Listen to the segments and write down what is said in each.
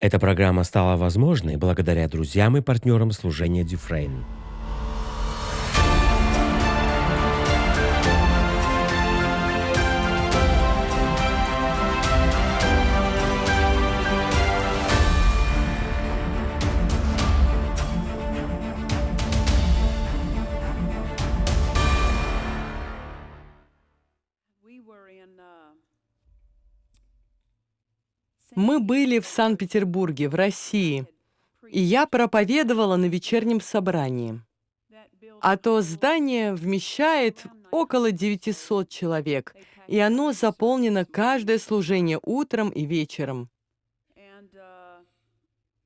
Эта программа стала возможной благодаря друзьям и партнерам служения Дюфрейн. Мы были в Санкт-Петербурге, в России, и я проповедовала на вечернем собрании. А то здание вмещает около 900 человек, и оно заполнено каждое служение утром и вечером.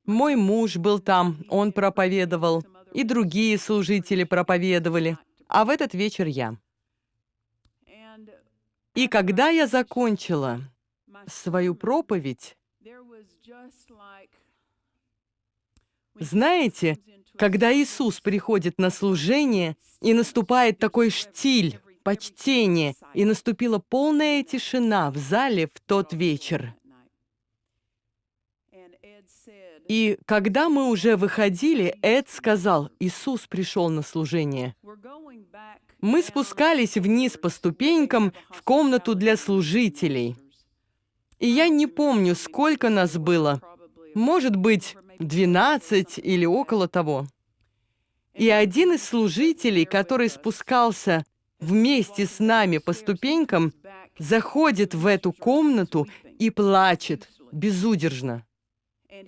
Мой муж был там, он проповедовал, и другие служители проповедовали, а в этот вечер я. И когда я закончила свою проповедь, знаете, когда Иисус приходит на служение, и наступает такой штиль, почтение, и наступила полная тишина в зале в тот вечер. И когда мы уже выходили, Эд сказал, Иисус пришел на служение. Мы спускались вниз по ступенькам в комнату для служителей. И я не помню, сколько нас было. Может быть, 12 или около того. И один из служителей, который спускался вместе с нами по ступенькам, заходит в эту комнату и плачет безудержно.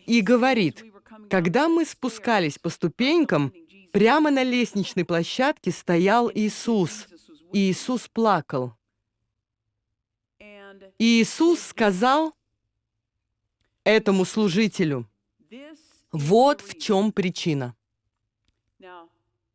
И говорит, когда мы спускались по ступенькам, прямо на лестничной площадке стоял Иисус, и Иисус плакал. Иисус сказал этому служителю, вот в чем причина.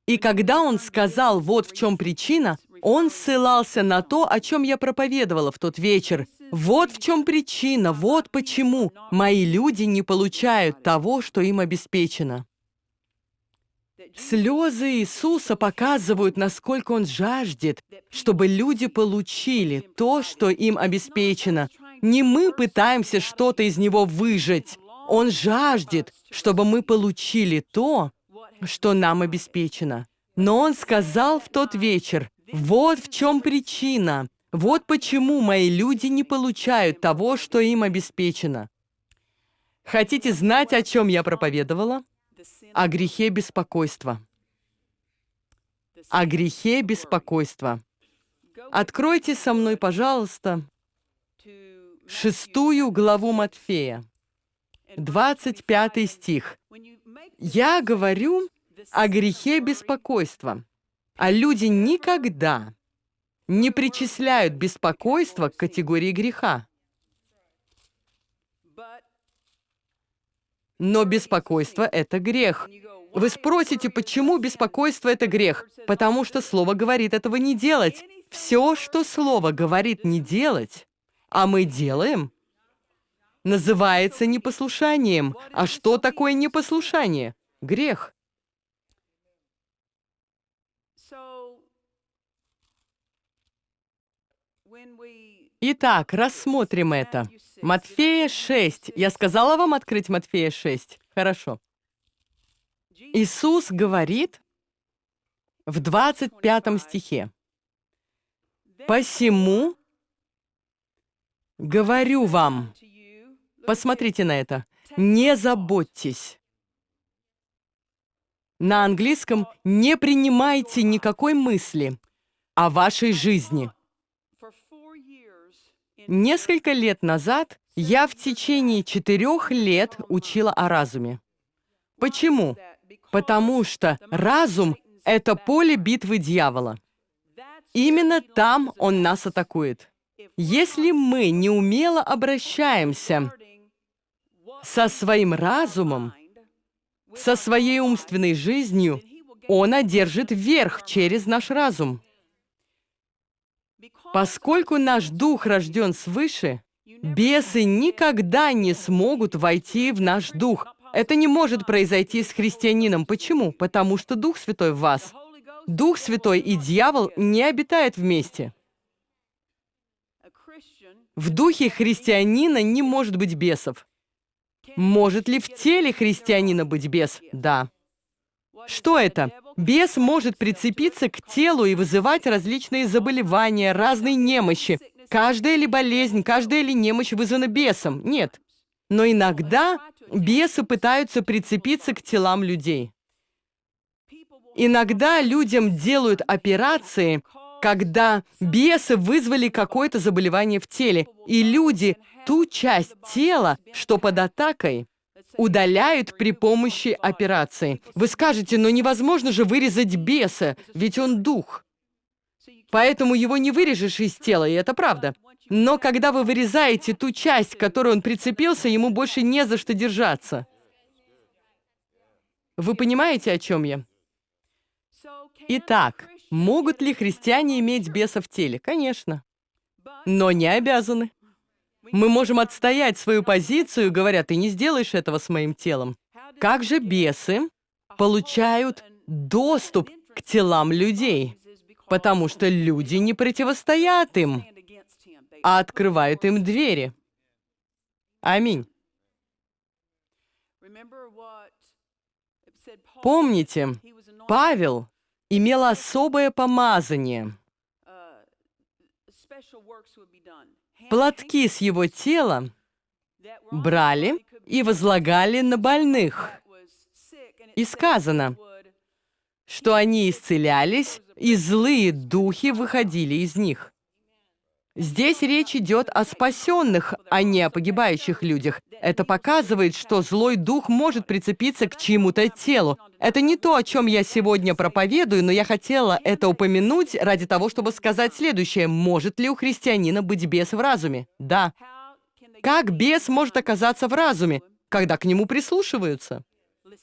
И когда он сказал, вот в чем причина, он ссылался на то, о чем я проповедовала в тот вечер. Вот в чем причина, вот почему мои люди не получают того, что им обеспечено. Слезы Иисуса показывают, насколько Он жаждет, чтобы люди получили то, что им обеспечено. Не мы пытаемся что-то из Него выжать. Он жаждет, чтобы мы получили то, что нам обеспечено. Но Он сказал в тот вечер, вот в чем причина, вот почему мои люди не получают того, что им обеспечено. Хотите знать, о чем я проповедовала? О грехе беспокойства. О грехе беспокойства. Откройте со мной, пожалуйста, шестую главу Матфея, 25 стих. Я говорю о грехе беспокойства, а люди никогда не причисляют беспокойство к категории греха. Но беспокойство — это грех. Вы спросите, почему беспокойство — это грех? Потому что Слово говорит этого не делать. Все, что Слово говорит не делать, а мы делаем, называется непослушанием. А что такое непослушание? Грех. Итак, рассмотрим это. Матфея 6. Я сказала вам открыть Матфея 6? Хорошо. Иисус говорит в 25 стихе. «Посему говорю вам, посмотрите на это, не заботьтесь». На английском «не принимайте никакой мысли о вашей жизни». Несколько лет назад я в течение четырех лет учила о разуме. Почему? Потому что разум — это поле битвы дьявола. Именно там он нас атакует. Если мы неумело обращаемся со своим разумом, со своей умственной жизнью, он одержит верх через наш разум. Поскольку наш дух рожден свыше, бесы никогда не смогут войти в наш дух. Это не может произойти с христианином. Почему? Потому что Дух Святой в вас. Дух Святой и дьявол не обитают вместе. В духе христианина не может быть бесов. Может ли в теле христианина быть бес? Да. Что это? Бес может прицепиться к телу и вызывать различные заболевания, разные немощи. Каждая ли болезнь, каждая ли немощь вызвана бесом? Нет. Но иногда бесы пытаются прицепиться к телам людей. Иногда людям делают операции, когда бесы вызвали какое-то заболевание в теле, и люди ту часть тела, что под атакой, удаляют при помощи операции. Вы скажете, но невозможно же вырезать беса, ведь он дух. Поэтому его не вырежешь из тела, и это правда. Но когда вы вырезаете ту часть, к которой он прицепился, ему больше не за что держаться. Вы понимаете, о чем я? Итак, могут ли христиане иметь беса в теле? Конечно. Но не обязаны. Мы можем отстоять свою позицию, говоря, ты не сделаешь этого с моим телом. Как же бесы получают доступ к телам людей? Потому что люди не противостоят им, а открывают им двери. Аминь. Помните, Павел имел особое помазание. Платки с его тела брали и возлагали на больных. И сказано, что они исцелялись, и злые духи выходили из них. Здесь речь идет о спасенных, а не о погибающих людях. Это показывает, что злой дух может прицепиться к чьему-то телу. Это не то, о чем я сегодня проповедую, но я хотела это упомянуть ради того, чтобы сказать следующее. Может ли у христианина быть бес в разуме? Да. Как бес может оказаться в разуме, когда к нему прислушиваются?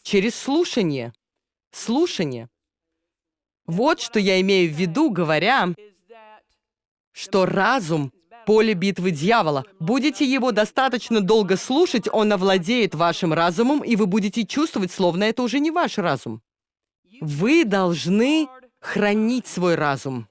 Через слушание. Слушание. Вот что я имею в виду, говоря, что разум — поле битвы дьявола. Будете его достаточно долго слушать, он овладеет вашим разумом, и вы будете чувствовать, словно это уже не ваш разум. Вы должны хранить свой разум.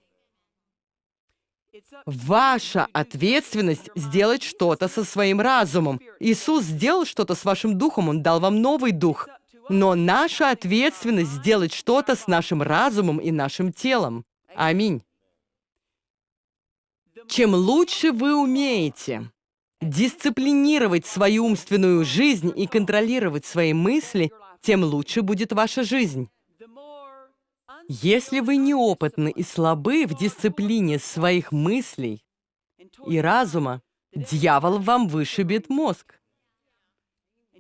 Ваша ответственность сделать что-то со своим разумом. Иисус сделал что-то с вашим духом, Он дал вам новый дух. Но наша ответственность сделать что-то с нашим разумом и нашим телом. Аминь. Чем лучше вы умеете дисциплинировать свою умственную жизнь и контролировать свои мысли, тем лучше будет ваша жизнь. Если вы неопытны и слабы в дисциплине своих мыслей и разума, дьявол вам вышибет мозг.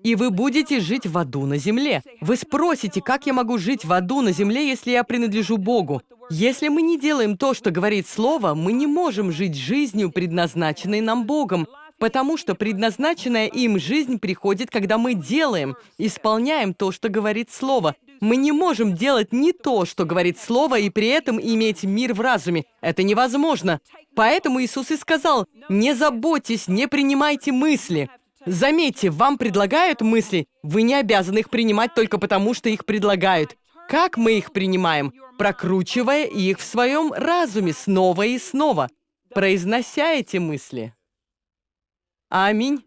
И вы будете жить в аду на земле. Вы спросите, как я могу жить в аду на земле, если я принадлежу Богу? Если мы не делаем то, что говорит Слово, мы не можем жить жизнью, предназначенной нам Богом, потому что предназначенная им жизнь приходит, когда мы делаем, исполняем то, что говорит Слово. Мы не можем делать не то, что говорит Слово, и при этом иметь мир в разуме. Это невозможно. Поэтому Иисус и сказал, «Не заботьтесь, не принимайте мысли». Заметьте, вам предлагают мысли, вы не обязаны их принимать только потому, что их предлагают. Как мы их принимаем? Прокручивая их в своем разуме снова и снова, произнося эти мысли. Аминь.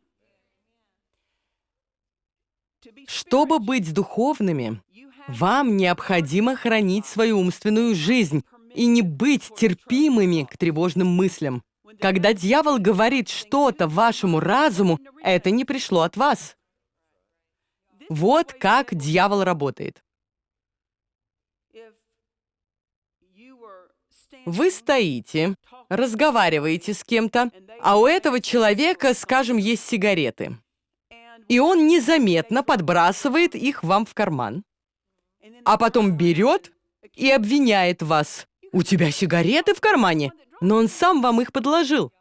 Чтобы быть духовными, вам необходимо хранить свою умственную жизнь и не быть терпимыми к тревожным мыслям. Когда дьявол говорит что-то вашему разуму, это не пришло от вас. Вот как дьявол работает. Вы стоите, разговариваете с кем-то, а у этого человека, скажем, есть сигареты. И он незаметно подбрасывает их вам в карман, а потом берет и обвиняет вас. «У тебя сигареты в кармане?» Но он сам вам их подложил.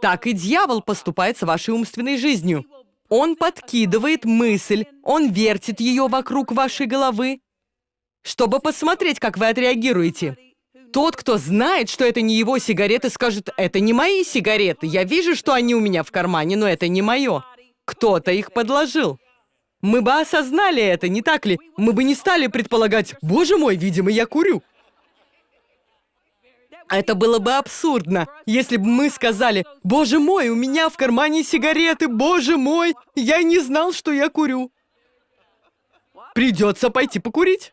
Так и дьявол поступает с вашей умственной жизнью. Он подкидывает мысль, он вертит ее вокруг вашей головы, чтобы посмотреть, как вы отреагируете. Тот, кто знает, что это не его сигареты, скажет, это не мои сигареты. Я вижу, что они у меня в кармане, но это не мое. Кто-то их подложил. Мы бы осознали это, не так ли? Мы бы не стали предполагать, боже мой, видимо, я курю. Это было бы абсурдно, если бы мы сказали, «Боже мой, у меня в кармане сигареты, боже мой, я не знал, что я курю». Придется пойти покурить.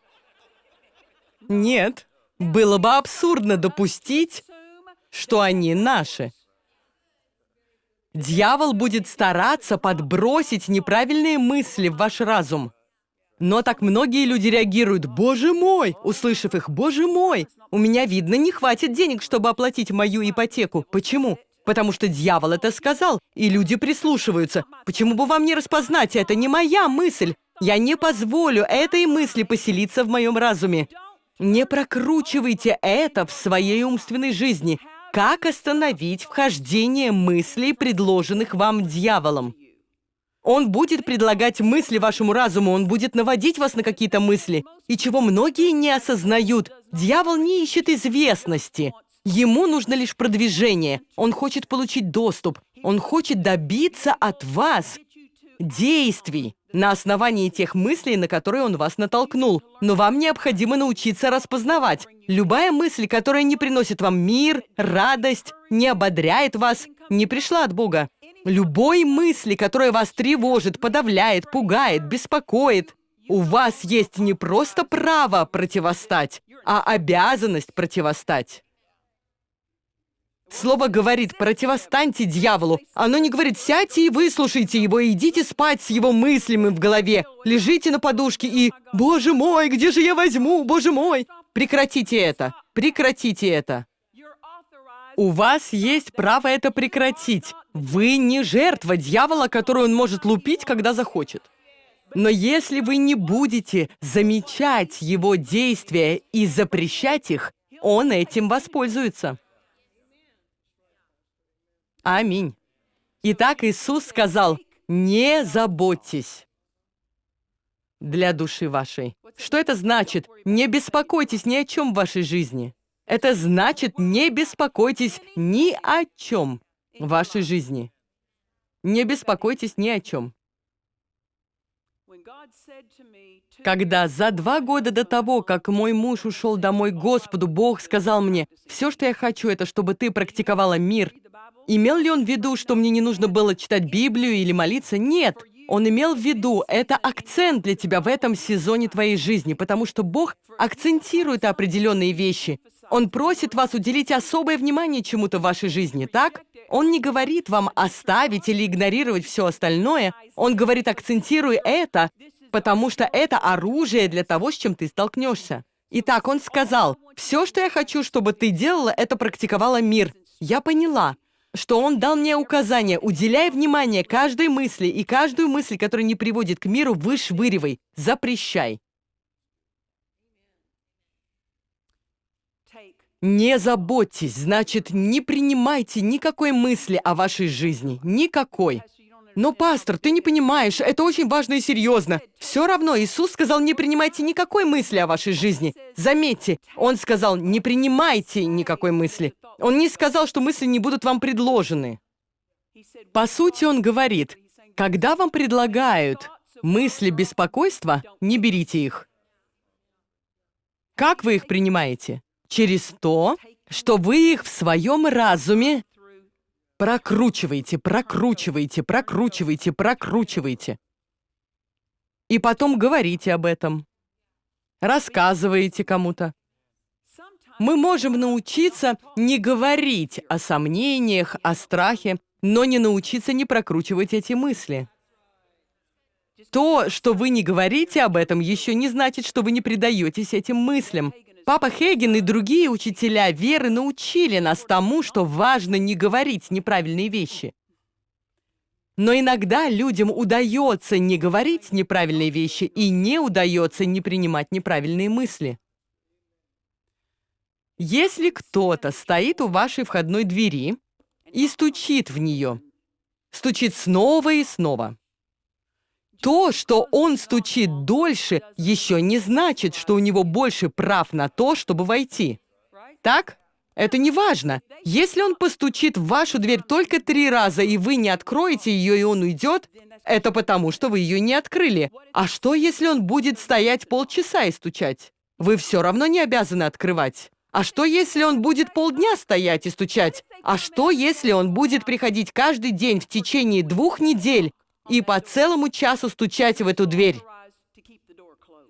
Нет, было бы абсурдно допустить, что они наши. Дьявол будет стараться подбросить неправильные мысли в ваш разум. Но так многие люди реагируют «Боже мой!», услышав их «Боже мой!». У меня, видно, не хватит денег, чтобы оплатить мою ипотеку. Почему? Потому что дьявол это сказал, и люди прислушиваются. Почему бы вам не распознать? Это не моя мысль. Я не позволю этой мысли поселиться в моем разуме. Не прокручивайте это в своей умственной жизни. Как остановить вхождение мыслей, предложенных вам дьяволом? Он будет предлагать мысли вашему разуму, он будет наводить вас на какие-то мысли. И чего многие не осознают, дьявол не ищет известности. Ему нужно лишь продвижение. Он хочет получить доступ. Он хочет добиться от вас действий на основании тех мыслей, на которые он вас натолкнул. Но вам необходимо научиться распознавать. Любая мысль, которая не приносит вам мир, радость, не ободряет вас, не пришла от Бога. Любой мысли, которая вас тревожит, подавляет, пугает, беспокоит, у вас есть не просто право противостать, а обязанность противостать. Слово говорит «противостаньте дьяволу». Оно не говорит «сядьте и выслушайте его, идите спать с его мыслями в голове, лежите на подушке и «Боже мой, где же я возьму, боже мой!» Прекратите это, прекратите это. У вас есть право это прекратить. Вы не жертва дьявола, которую он может лупить, когда захочет. Но если вы не будете замечать его действия и запрещать их, он этим воспользуется. Аминь. Итак, Иисус сказал, не заботьтесь для души вашей. Что это значит? Не беспокойтесь ни о чем в вашей жизни. Это значит, не беспокойтесь ни о чем в вашей жизни. Не беспокойтесь ни о чем. Когда за два года до того, как мой муж ушел домой к Господу, Бог сказал мне, «Все, что я хочу, это чтобы ты практиковала мир Имел ли он в виду, что мне не нужно было читать Библию или молиться? Нет. Он имел в виду, это акцент для тебя в этом сезоне твоей жизни, потому что Бог акцентирует определенные вещи. Он просит вас уделить особое внимание чему-то в вашей жизни, так? Он не говорит вам оставить или игнорировать все остальное. Он говорит, акцентируй это, потому что это оружие для того, с чем ты столкнешься. Итак, он сказал, все, что я хочу, чтобы ты делала, это практиковала мир. Я поняла что он дал мне указание, уделяй внимание каждой мысли, и каждую мысль, которая не приводит к миру, вышвыривай, запрещай. Не заботьтесь, значит, не принимайте никакой мысли о вашей жизни, никакой. Но, пастор, ты не понимаешь, это очень важно и серьезно. Все равно Иисус сказал, не принимайте никакой мысли о вашей жизни. Заметьте, Он сказал, не принимайте никакой мысли. Он не сказал, что мысли не будут вам предложены. По сути, он говорит, когда вам предлагают мысли беспокойства, не берите их. Как вы их принимаете? Через то, что вы их в своем разуме прокручиваете, прокручиваете, прокручиваете, прокручиваете. И потом говорите об этом. Рассказываете кому-то мы можем научиться не говорить о сомнениях, о страхе, но не научиться не прокручивать эти мысли. То, что вы не говорите об этом, еще не значит, что вы не предаетесь этим мыслям. Папа Хейген и другие учителя веры научили нас тому, что важно не говорить неправильные вещи. Но иногда людям удается не говорить неправильные вещи и не удается не принимать неправильные мысли. Если кто-то стоит у вашей входной двери и стучит в нее, стучит снова и снова, то, что он стучит дольше, еще не значит, что у него больше прав на то, чтобы войти. Так? Это не важно. Если он постучит в вашу дверь только три раза, и вы не откроете ее, и он уйдет, это потому, что вы ее не открыли. А что, если он будет стоять полчаса и стучать? Вы все равно не обязаны открывать. А что, если он будет полдня стоять и стучать? А что, если он будет приходить каждый день в течение двух недель и по целому часу стучать в эту дверь?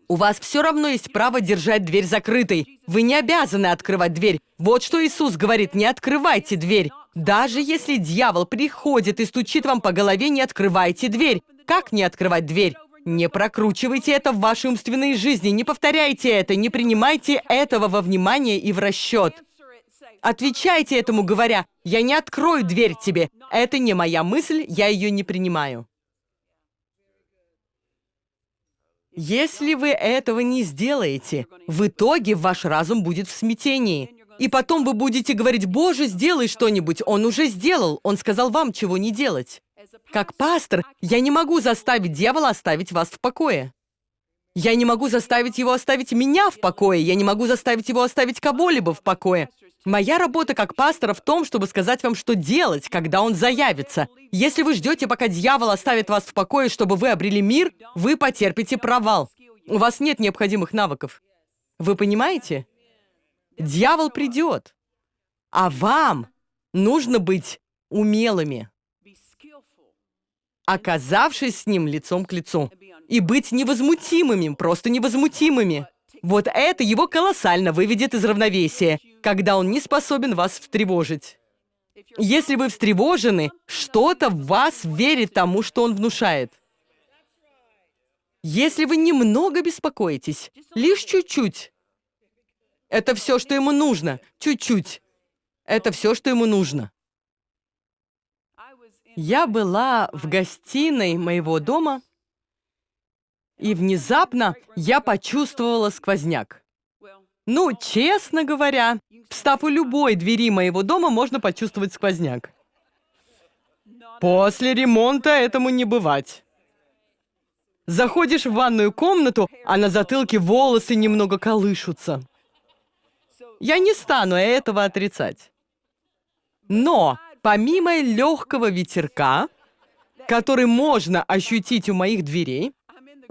У вас все равно есть право держать дверь закрытой. Вы не обязаны открывать дверь. Вот что Иисус говорит, не открывайте дверь. Даже если дьявол приходит и стучит вам по голове, не открывайте дверь. Как не открывать дверь? Не прокручивайте это в вашей умственной жизни, не повторяйте это, не принимайте этого во внимание и в расчет. Отвечайте этому, говоря, «Я не открою дверь тебе. Это не моя мысль, я ее не принимаю». Если вы этого не сделаете, в итоге ваш разум будет в смятении. И потом вы будете говорить, «Боже, сделай что-нибудь». Он уже сделал, он сказал вам, чего не делать. Как пастор, я не могу заставить дьявола оставить вас в покое. Я не могу заставить его оставить меня в покое. Я не могу заставить его оставить кого-либо в покое. Моя работа как пастора в том, чтобы сказать вам, что делать, когда он заявится. Если вы ждете, пока дьявол оставит вас в покое, чтобы вы обрели мир, вы потерпите провал. У вас нет необходимых навыков. Вы понимаете? Дьявол придет. А вам нужно быть умелыми оказавшись с ним лицом к лицу. И быть невозмутимыми, просто невозмутимыми. Вот это его колоссально выведет из равновесия, когда он не способен вас встревожить. Если вы встревожены, что-то в вас верит тому, что он внушает. Если вы немного беспокоитесь, лишь чуть-чуть, это все, что ему нужно, чуть-чуть. Это все, что ему нужно. Я была в гостиной моего дома, и внезапно я почувствовала сквозняк. Ну, честно говоря, встав у любой двери моего дома, можно почувствовать сквозняк. После ремонта этому не бывать. Заходишь в ванную комнату, а на затылке волосы немного колышутся. Я не стану этого отрицать. Но Помимо легкого ветерка, который можно ощутить у моих дверей,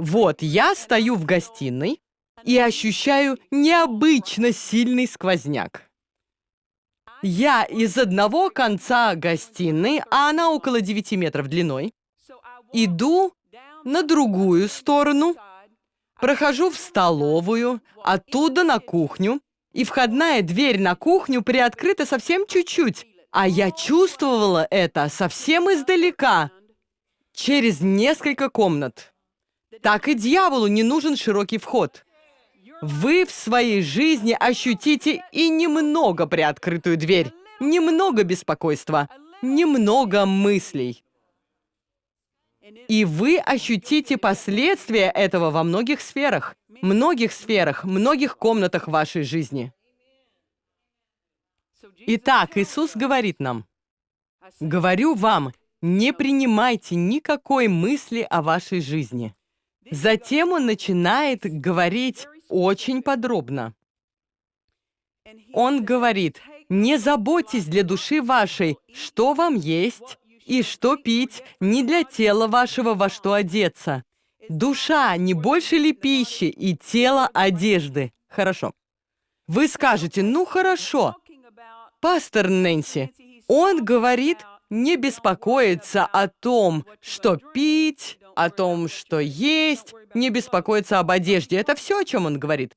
вот я стою в гостиной и ощущаю необычно сильный сквозняк. Я из одного конца гостиной, а она около 9 метров длиной, иду на другую сторону, прохожу в столовую, оттуда на кухню, и входная дверь на кухню приоткрыта совсем чуть-чуть, а я чувствовала это совсем издалека, через несколько комнат. Так и дьяволу не нужен широкий вход. Вы в своей жизни ощутите и немного приоткрытую дверь, немного беспокойства, немного мыслей. И вы ощутите последствия этого во многих сферах, многих сферах, многих комнатах вашей жизни. Итак, Иисус говорит нам, «Говорю вам, не принимайте никакой мысли о вашей жизни». Затем он начинает говорить очень подробно. Он говорит, «Не заботьтесь для души вашей, что вам есть и что пить, не для тела вашего во что одеться. Душа не больше ли пищи и тело одежды?» Хорошо. Вы скажете, ну хорошо, Пастор Нэнси, он говорит не беспокоиться о том, что пить, о том, что есть, не беспокоиться об одежде. Это все, о чем он говорит?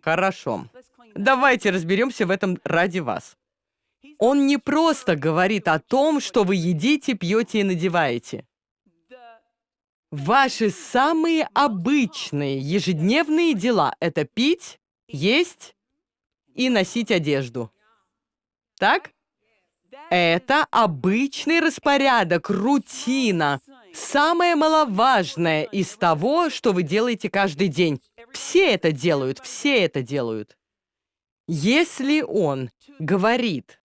Хорошо. Давайте разберемся в этом ради вас. Он не просто говорит о том, что вы едите, пьете и надеваете. Ваши самые обычные ежедневные дела — это пить, есть и носить одежду. Так? Это обычный распорядок, рутина. Самое маловажное из того, что вы делаете каждый день. Все это делают, все это делают. Если он говорит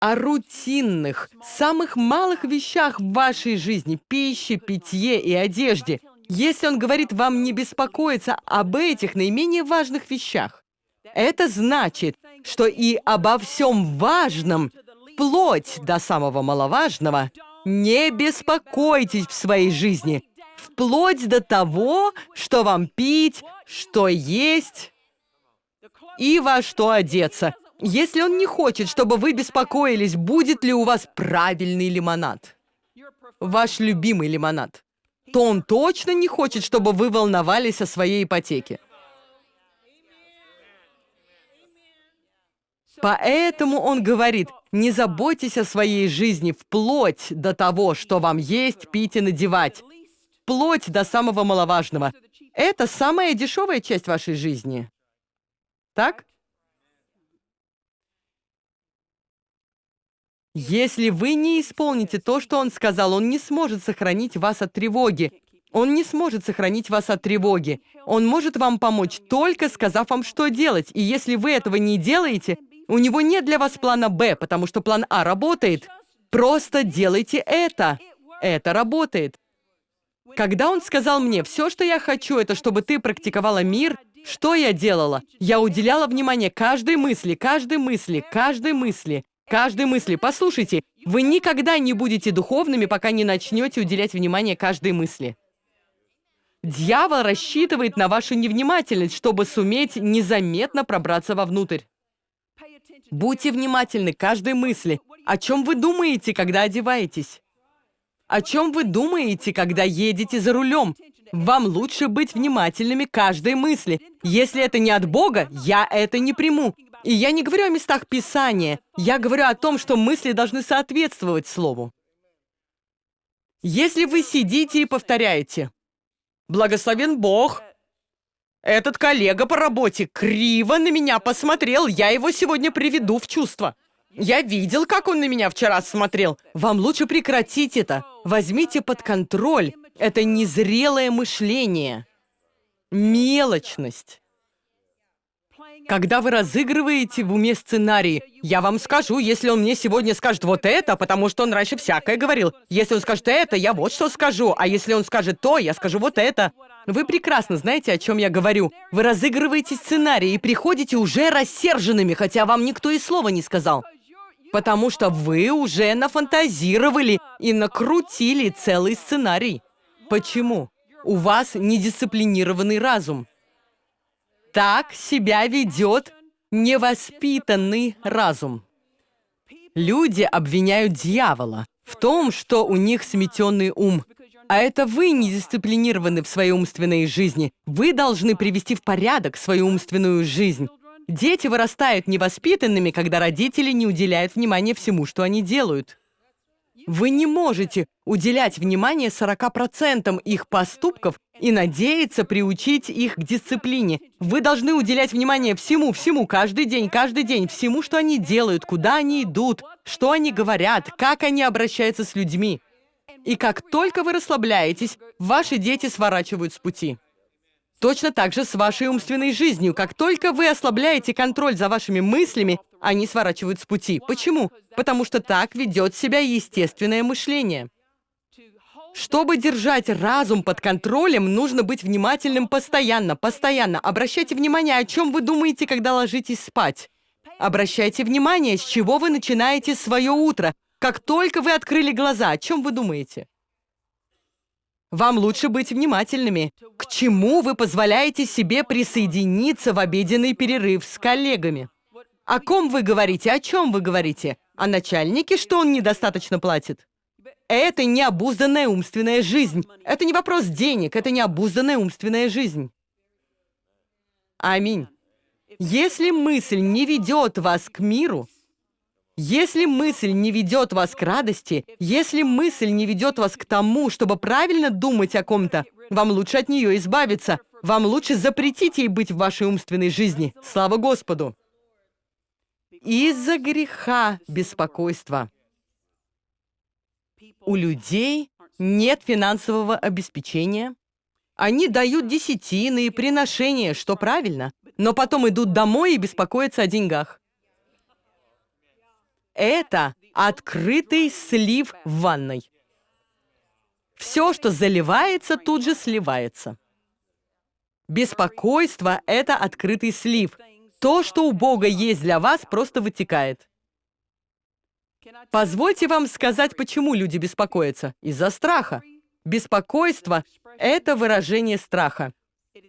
о рутинных, самых малых вещах в вашей жизни, пище, питье и одежде, если он говорит вам не беспокоиться об этих наименее важных вещах, это значит, что и обо всем важном, вплоть до самого маловажного, не беспокойтесь в своей жизни, вплоть до того, что вам пить, что есть. и во что одеться. Если он не хочет, чтобы вы беспокоились, будет ли у вас правильный лимонад, ваш любимый лимонад, то он точно не хочет, чтобы вы волновались о своей ипотеке. Поэтому он говорит, не заботьтесь о своей жизни вплоть до того, что вам есть, пить и надевать. Вплоть до самого маловажного. Это самая дешевая часть вашей жизни. Так? Если вы не исполните то, что он сказал, он не сможет сохранить вас от тревоги. Он не сможет сохранить вас от тревоги. Он может вам помочь, только сказав вам, что делать. И если вы этого не делаете, у него нет для вас плана «Б», потому что план «А» работает. Просто делайте это. Это работает. Когда он сказал мне, все, что я хочу, это чтобы ты практиковала мир, что я делала? Я уделяла внимание каждой мысли, каждой мысли, каждой мысли. Каждой мысли. Послушайте, вы никогда не будете духовными, пока не начнете уделять внимание каждой мысли. Дьявол рассчитывает на вашу невнимательность, чтобы суметь незаметно пробраться вовнутрь. Будьте внимательны к каждой мысли. О чем вы думаете, когда одеваетесь? О чем вы думаете, когда едете за рулем? Вам лучше быть внимательными к каждой мысли. Если это не от Бога, я это не приму. И я не говорю о местах Писания, я говорю о том, что мысли должны соответствовать Слову. Если вы сидите и повторяете «Благословен Бог», этот коллега по работе криво на меня посмотрел, я его сегодня приведу в чувство. Я видел, как он на меня вчера смотрел. Вам лучше прекратить это. Возьмите под контроль. Это незрелое мышление. Мелочность. Когда вы разыгрываете в уме сценарий, я вам скажу, если он мне сегодня скажет вот это, потому что он раньше всякое говорил. Если он скажет это, я вот что скажу. А если он скажет то, я скажу вот это. Вы прекрасно знаете, о чем я говорю. Вы разыгрываете сценарий и приходите уже рассерженными, хотя вам никто и слова не сказал. Потому что вы уже нафантазировали и накрутили целый сценарий. Почему? У вас недисциплинированный разум. Так себя ведет невоспитанный разум. Люди обвиняют дьявола в том, что у них сметенный ум. А это вы не дисциплинированы в своей умственной жизни. Вы должны привести в порядок свою умственную жизнь. Дети вырастают невоспитанными, когда родители не уделяют внимания всему, что они делают. Вы не можете уделять внимание 40% их поступков и надеяться приучить их к дисциплине. Вы должны уделять внимание всему, всему, каждый день, каждый день, всему, что они делают, куда они идут, что они говорят, как они обращаются с людьми. И как только вы расслабляетесь, ваши дети сворачивают с пути. Точно так же с вашей умственной жизнью. Как только вы ослабляете контроль за вашими мыслями, они сворачивают с пути. Почему? Потому что так ведет себя естественное мышление. Чтобы держать разум под контролем, нужно быть внимательным постоянно, постоянно. Обращайте внимание, о чем вы думаете, когда ложитесь спать. Обращайте внимание, с чего вы начинаете свое утро. Как только вы открыли глаза, о чем вы думаете? Вам лучше быть внимательными. К чему вы позволяете себе присоединиться в обеденный перерыв с коллегами? О ком вы говорите? О чем вы говорите? О начальнике, что он недостаточно платит? Это необузданная умственная жизнь. Это не вопрос денег, это необузданная умственная жизнь. Аминь. Если мысль не ведет вас к миру, если мысль не ведет вас к радости, если мысль не ведет вас к тому, чтобы правильно думать о ком-то, вам лучше от нее избавиться. Вам лучше запретить ей быть в вашей умственной жизни. Слава Господу! Из-за греха беспокойства. У людей нет финансового обеспечения. Они дают десятины и приношения, что правильно, но потом идут домой и беспокоятся о деньгах. Это открытый слив в ванной. Все, что заливается, тут же сливается. Беспокойство — это открытый слив. То, что у Бога есть для вас, просто вытекает. Позвольте вам сказать, почему люди беспокоятся. Из-за страха. Беспокойство — это выражение страха.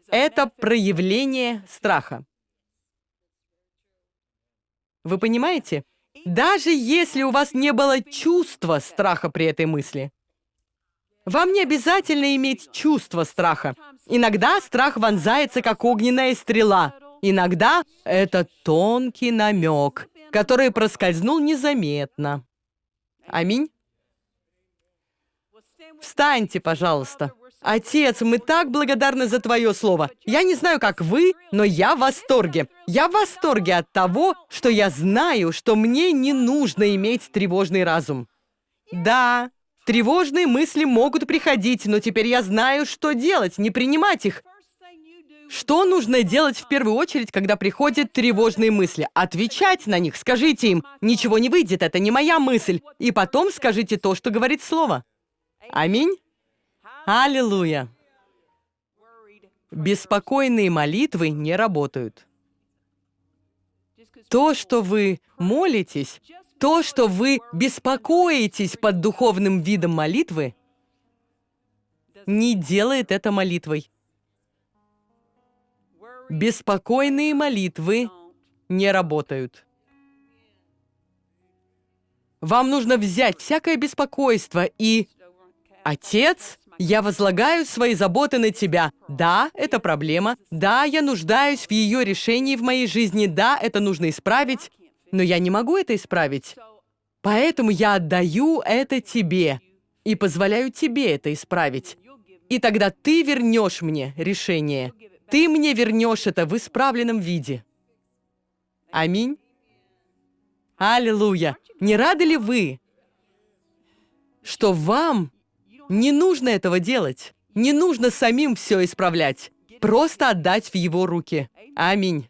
Это проявление страха. Вы понимаете? Даже если у вас не было чувства страха при этой мысли. Вам не обязательно иметь чувство страха. Иногда страх вонзается, как огненная стрела. Иногда это тонкий намек, который проскользнул незаметно. Аминь. Встаньте, пожалуйста. Отец, мы так благодарны за Твое Слово. Я не знаю, как вы, но я в восторге. Я в восторге от того, что я знаю, что мне не нужно иметь тревожный разум. Да, тревожные мысли могут приходить, но теперь я знаю, что делать, не принимать их. Что нужно делать в первую очередь, когда приходят тревожные мысли? Отвечать на них, скажите им, ничего не выйдет, это не моя мысль. И потом скажите то, что говорит Слово. Аминь. Аллилуйя! Беспокойные молитвы не работают. То, что вы молитесь, то, что вы беспокоитесь под духовным видом молитвы, не делает это молитвой. Беспокойные молитвы не работают. Вам нужно взять всякое беспокойство и... Отец, я возлагаю свои заботы на тебя. Да, это проблема. Да, я нуждаюсь в ее решении в моей жизни. Да, это нужно исправить. Но я не могу это исправить. Поэтому я отдаю это тебе и позволяю тебе это исправить. И тогда ты вернешь мне решение. Ты мне вернешь это в исправленном виде. Аминь. Аллилуйя. Не рады ли вы, что вам не нужно этого делать. Не нужно самим все исправлять. Просто отдать в его руки. Аминь.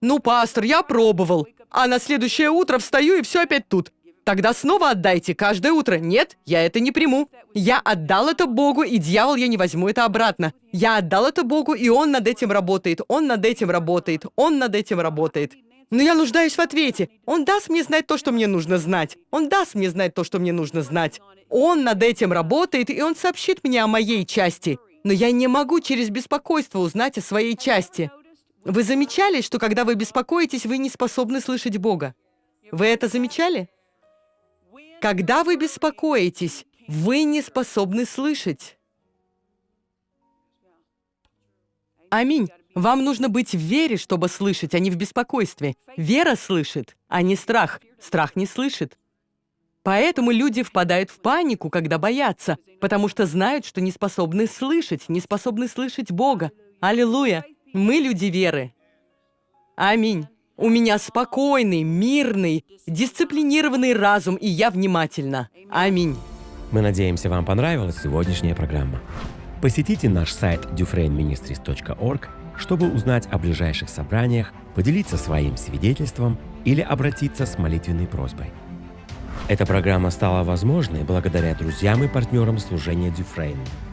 Ну, пастор, я пробовал. А на следующее утро встаю и все опять тут. Тогда снова отдайте каждое утро. Нет, я это не приму. Я отдал это Богу, и дьявол, я не возьму это обратно. Я отдал это Богу, и он над этим работает. Он над этим работает. Он над этим работает. Но я нуждаюсь в ответе. Он даст мне знать то, что мне нужно знать. Он даст мне знать то, что мне нужно знать. Он над этим работает, и он сообщит мне о моей части. Но я не могу через беспокойство узнать о своей части. Вы замечали, что когда вы беспокоитесь, вы не способны слышать Бога? Вы это замечали? Когда вы беспокоитесь, вы не способны слышать. Аминь. Вам нужно быть в вере, чтобы слышать, а не в беспокойстве. Вера слышит, а не страх. Страх не слышит. Поэтому люди впадают в панику, когда боятся, потому что знают, что не способны слышать, не способны слышать Бога. Аллилуйя! Мы люди веры. Аминь. У меня спокойный, мирный, дисциплинированный разум, и я внимательна. Аминь. Мы надеемся, вам понравилась сегодняшняя программа. Посетите наш сайт dufresneministries.org, чтобы узнать о ближайших собраниях, поделиться своим свидетельством или обратиться с молитвенной просьбой. Эта программа стала возможной благодаря друзьям и партнерам служения Дюфрейн –